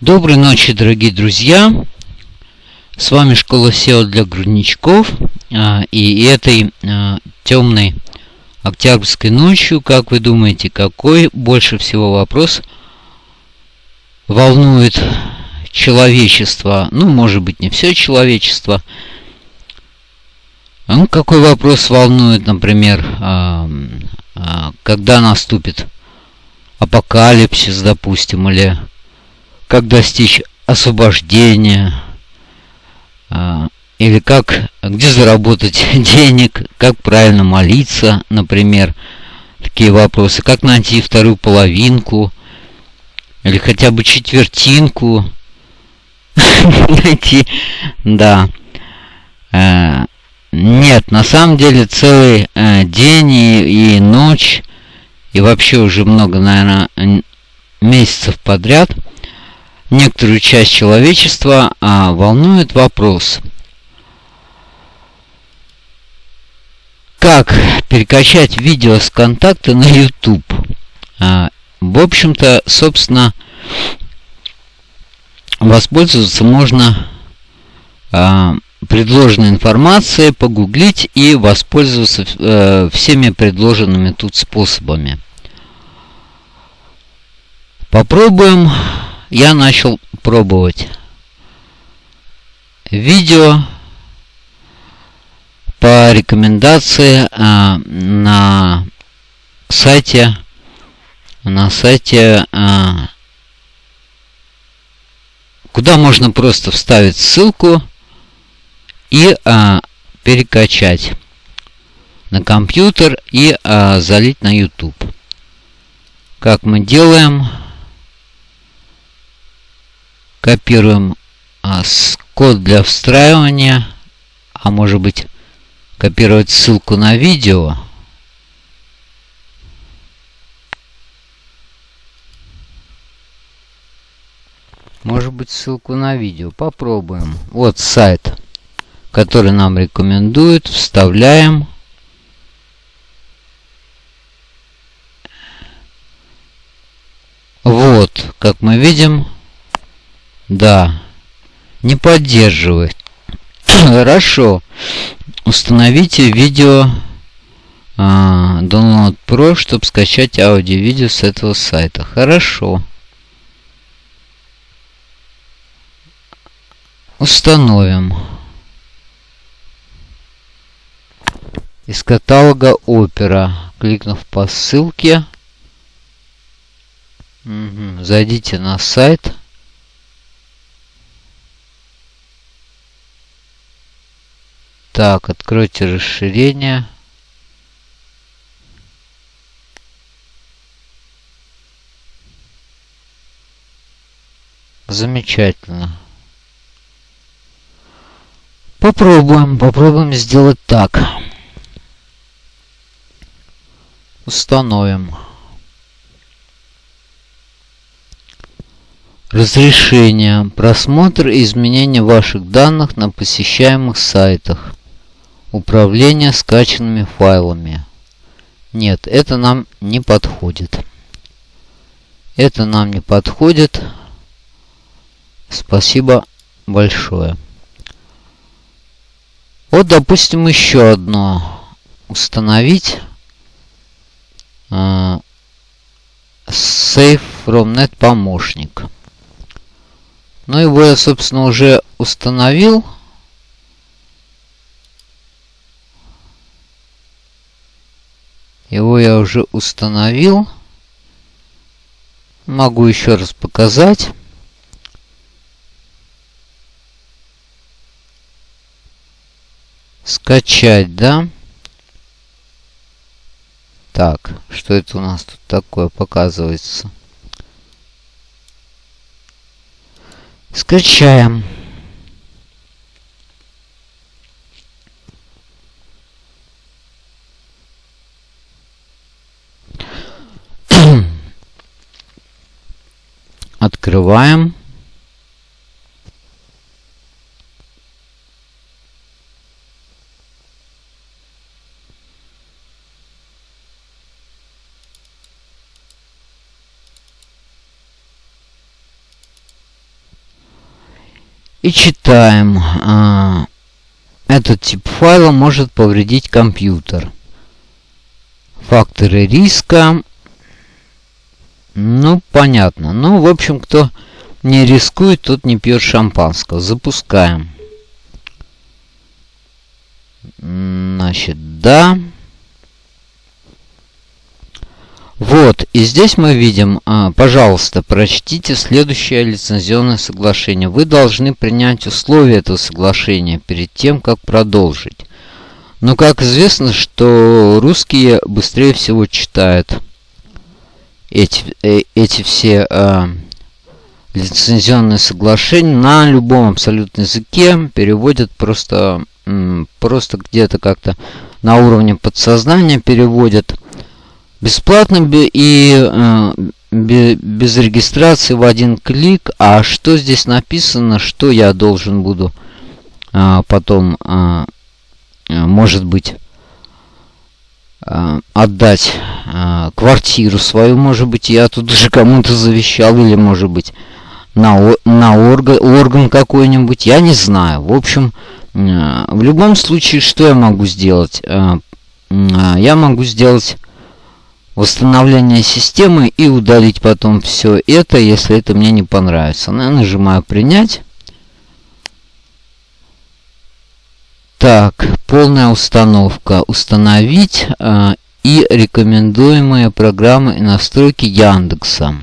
Доброй ночи, дорогие друзья! С вами школа SEO для грудничков. А, и этой а, темной октябрьской ночью, как вы думаете, какой больше всего вопрос волнует человечество? Ну, может быть, не все человечество. Ну, какой вопрос волнует, например, а, когда наступит апокалипсис, допустим, или как достичь освобождения, а, или как, где заработать денег, как правильно молиться, например, такие вопросы, как найти вторую половинку, или хотя бы четвертинку найти, да. Э, нет, на самом деле целый э, день и, и ночь, и вообще уже много, наверное, месяцев подряд – некоторую часть человечества а, волнует вопрос, как перекачать видео с контакта на YouTube. А, в общем-то, собственно, воспользоваться можно а, предложенной информацией, погуглить и воспользоваться э, всеми предложенными тут способами. Попробуем я начал пробовать видео по рекомендации а, на сайте на сайте а, куда можно просто вставить ссылку и а, перекачать на компьютер и а, залить на YouTube. Как мы делаем? Копируем а, код для встраивания, а может быть копировать ссылку на видео. Может быть ссылку на видео. Попробуем. Вот сайт, который нам рекомендуют. Вставляем. Вот, как мы видим, да. Не поддерживает. Хорошо. Установите видео а, Download Pro, чтобы скачать аудио-видео с этого сайта. Хорошо. Установим. Из каталога Opera. Кликнув по ссылке. Угу. Зайдите на сайт. Так, откройте расширение. Замечательно. Попробуем, попробуем сделать так. Установим. Разрешение. Просмотр и изменение ваших данных на посещаемых сайтах. Управление скачанными файлами. Нет, это нам не подходит. Это нам не подходит. Спасибо большое. Вот, допустим, еще одно. Установить. Э, Save from Net помощник. Ну, его я, собственно, уже установил. Его я уже установил. Могу еще раз показать. Скачать, да? Так, что это у нас тут такое показывается? Скачаем. Открываем. И читаем. А, этот тип файла может повредить компьютер. Факторы риска. Ну, понятно. Ну, в общем, кто не рискует, тот не пьет шампанского. Запускаем. Значит, да. Вот, и здесь мы видим, а, пожалуйста, прочтите следующее лицензионное соглашение. Вы должны принять условия этого соглашения перед тем, как продолжить. Но как известно, что русские быстрее всего читают эти, э, эти все э, лицензионные соглашения на любом абсолютно языке, переводят просто, просто где-то как-то на уровне подсознания переводят бесплатно и э, без регистрации в один клик. А что здесь написано, что я должен буду э, потом, э, может быть, отдать квартиру свою, может быть, я тут уже кому-то завещал, или, может быть, на, на орган, орган какой-нибудь, я не знаю. В общем, в любом случае, что я могу сделать? Я могу сделать восстановление системы и удалить потом все это, если это мне не понравится. Ну, я нажимаю принять. Так, полная установка. Установить э, и рекомендуемые программы и настройки Яндекса.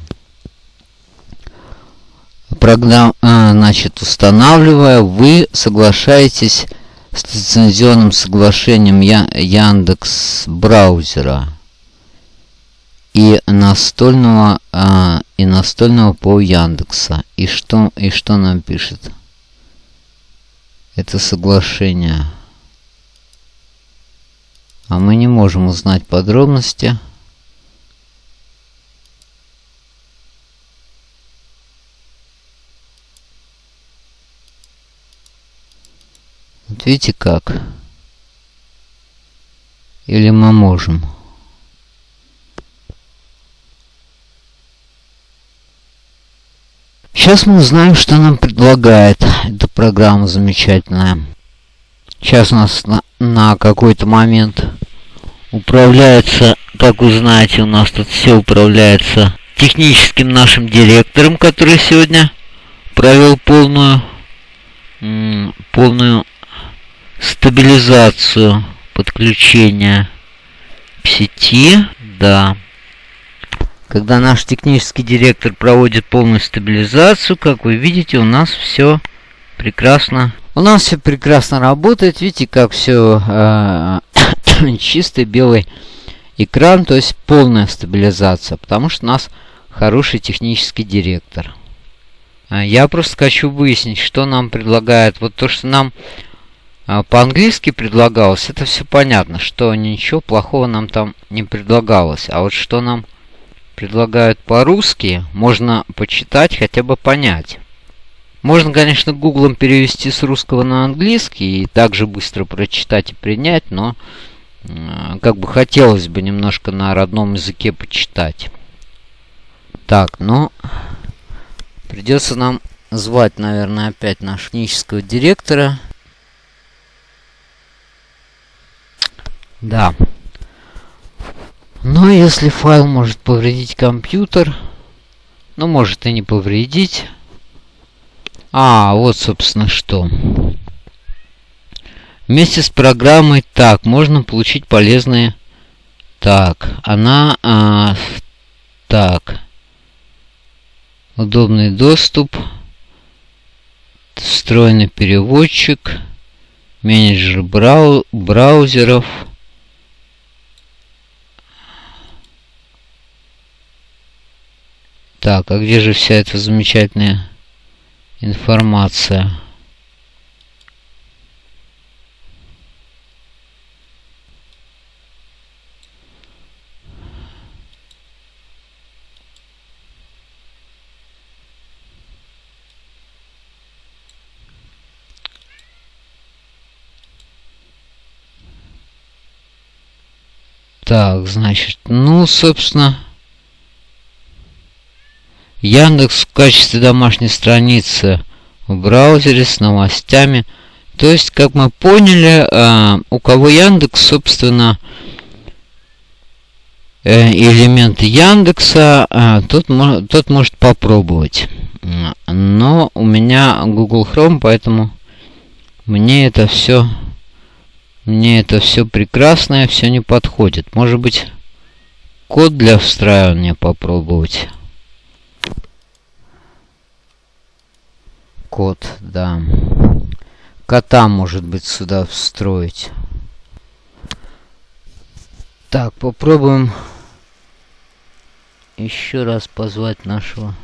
Программ, э, значит, устанавливая, вы соглашаетесь с лицензионным соглашением Яндекс браузера и настольного а, и настольного по Яндекса. И что и что нам пишет? Это соглашение. А мы не можем узнать подробности. Вот видите как? Или мы можем? Сейчас мы узнаем, что нам предлагает эта программа замечательная. Сейчас нас на, на какой-то момент управляется, как вы знаете, у нас тут все управляется техническим нашим директором, который сегодня провел полную, полную стабилизацию подключения к сети. Да. Когда наш технический директор проводит полную стабилизацию, как вы видите, у нас все прекрасно. У нас все прекрасно работает. Видите, как все э, чистый белый экран, то есть полная стабилизация, потому что у нас хороший технический директор. А я просто хочу выяснить, что нам предлагает. Вот то, что нам э, по-английски предлагалось, это все понятно, что ничего плохого нам там не предлагалось. А вот что нам предлагают по-русски, можно почитать, хотя бы понять. Можно, конечно, гуглом перевести с русского на английский и также быстро прочитать и принять, но э, как бы хотелось бы немножко на родном языке почитать. Так, ну, придется нам звать, наверное, опять нашего технического директора. Да. Но если файл может повредить компьютер, ну может и не повредить. А, вот собственно что. Вместе с программой так, можно получить полезные... Так, она... А, так. Удобный доступ. Встроенный переводчик. Менеджер брау браузеров. Так, а где же вся эта замечательная информация? Так, значит, ну, собственно... Яндекс в качестве домашней страницы в браузере с новостями. То есть, как мы поняли, э, у кого Яндекс, собственно, э, элемент Яндекса, э, тот, тот может попробовать. Но у меня Google Chrome, поэтому мне это все мне это все прекрасное, все не подходит. Может быть, код для встраивания попробовать. Код, да. Кота, может быть, сюда встроить. Так, попробуем еще раз позвать нашего...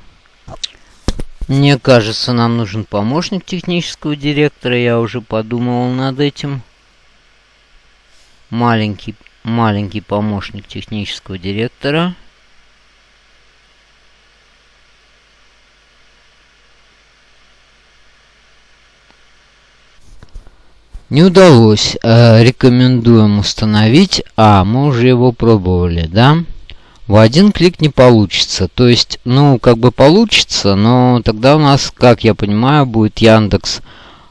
Мне кажется, нам нужен помощник технического директора. Я уже подумывал над этим. Маленький, маленький помощник технического директора. Не удалось. Э, рекомендуем установить. А, мы уже его пробовали, да? В один клик не получится. То есть, ну, как бы получится, но тогда у нас, как я понимаю, будет Яндекс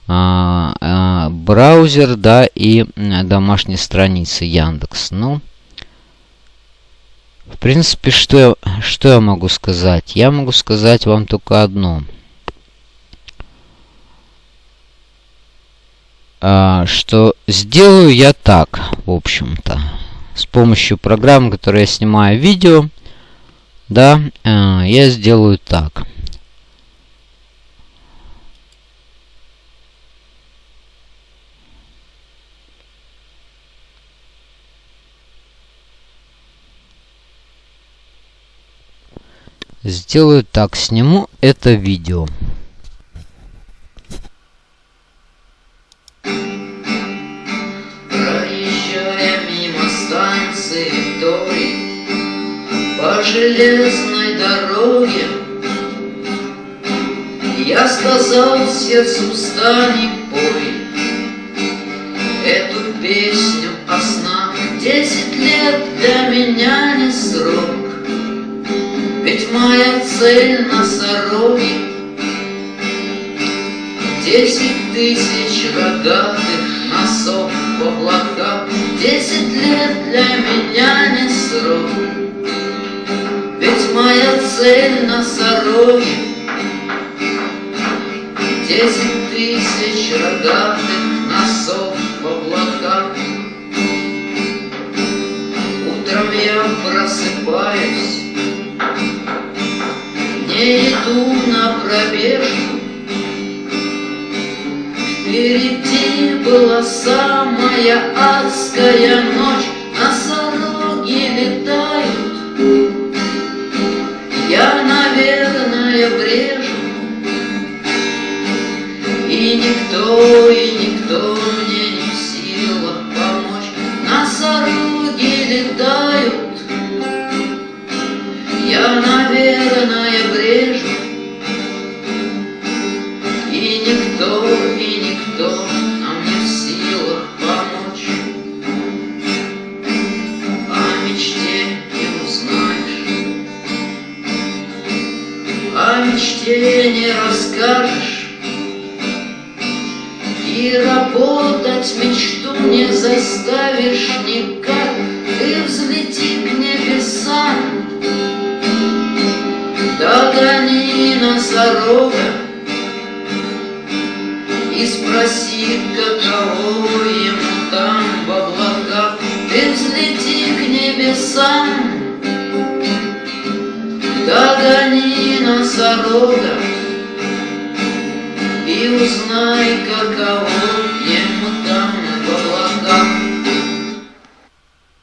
а, а, браузер, да, и домашние страницы Яндекс. Ну, в принципе, что я, что я могу сказать? Я могу сказать вам только одно – что сделаю я так, в общем-то. С помощью программы, которой я снимаю видео, да, а, я сделаю так. Сделаю так, сниму это видео. Железной дороге. Я сказал сердцу стань пой Эту песню о снах Десять лет для меня не срок Ведь моя цель носороги. Десять тысяч рогатых носов в облаках. Десять лет для меня не срок ведь моя цель носороги Десять тысяч рогатых носов в облаках. Утром я просыпаюсь. Не иду на пробежку. Впереди была самая адская ночь никто, и никто мне не в силах помочь. Носороги летают, Я, наверное, брежу, И никто, и никто носорога И спроси, каково ему там в облаках. Ты взлети к небесам Догони носорога И узнай, каково